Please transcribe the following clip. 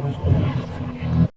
Vamos lá.